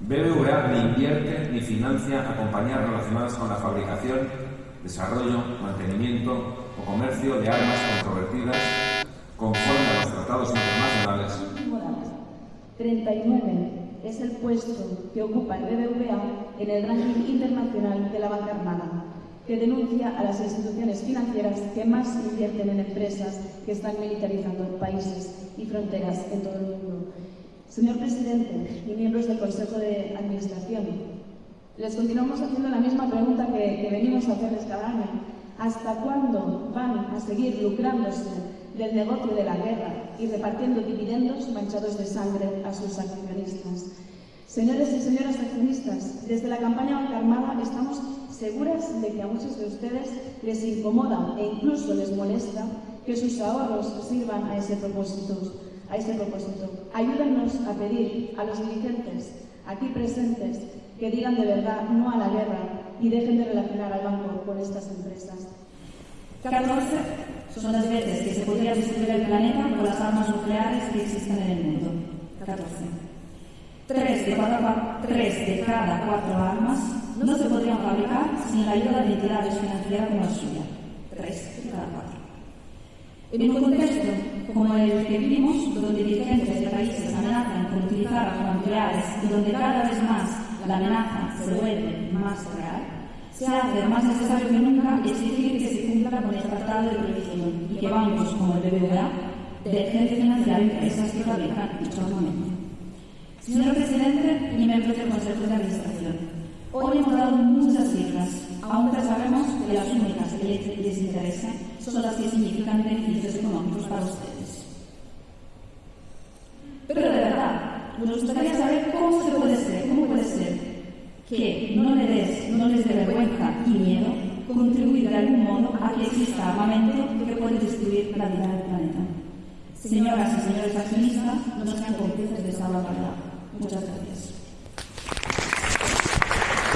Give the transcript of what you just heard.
BBVA ni invierte ni financia a compañías relacionadas con la fabricación, desarrollo, mantenimiento o comercio de armas controvertidas conforme a los tratados internacionales. 39 es el puesto que ocupa el BBVA en el ranking internacional de la banca armada, que denuncia a las instituciones financieras que más invierten en empresas que están militarizando países y fronteras en todo el mundo. Señor presidente y miembros del Consejo de Administración, les continuamos haciendo la misma pregunta que, venimos a hacerles cada año. ¿Hasta cuándo van a seguir lucrándose del negocio de la guerra y repartiendo dividendos manchados de sangre a sus accionistas? Señores y señoras accionistas, desde la campaña Banca Armada estamos seguras de que a muchos de ustedes les incomoda e incluso les molesta que sus ahorros sirvan a ese propósito. A ese propósito. Ayúdennos a pedir a los dirigentes aquí presentes que digan de verdad no a la guerra y dejen de relacionar al banco con estas empresas. 14 son las veces que se podría destruir el planeta con las armas nucleares que existen en el mundo. 14. Tres de, cada, tres de cada cuatro armas no se podrían fabricar sin la ayuda de entidades financieras como la suya. Tres de cada cuatro. En un contexto como el que vivimos, donde dirigentes de países amenazan con utilizar armas nucleares y donde cada vez más la amenaza se vuelve más real, se hace más necesario que nunca exigir que se cumpla con el Tratado de Prohibición y que bancos como el BBVA dejen de financiar empresas que fabrican dicho armamento. Señor presidente y miembros del Consejo de Administración, hoy hemos dado muchas cifras, aunque sabemos que las únicas que les interesan son las que significan beneficios económicos para ustedes. Pero de verdad, nos gustaría saber cómo se puede ser, cómo puede ser que no les, no les dé vergüenza y miedo contribuir de algún modo a que exista armamento que puede destruir la vida del planeta. Señoras y señores accionistas, no sean cómplices de esa barbaridad. Muchas gracias.